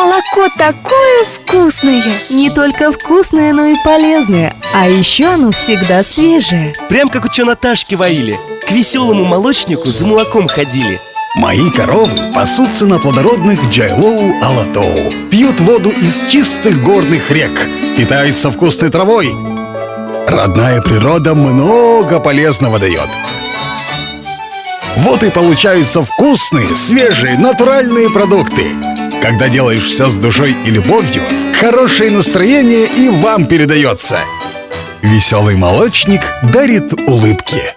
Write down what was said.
молоко такое вкусное. Не только вкусное, но и полезное. А еще оно всегда свежее. Прям как у Наташки воили. К веселому молочнику за молоком ходили. Мои коровы пасутся на плодородных Джайлоу Алатоу. Пьют воду из чистых горных рек. Питаются вкусной травой. Родная природа много полезного дает. Вот и получаются вкусные, свежие, натуральные продукты Когда делаешь все с душой и любовью Хорошее настроение и вам передается. Веселый молочник дарит улыбки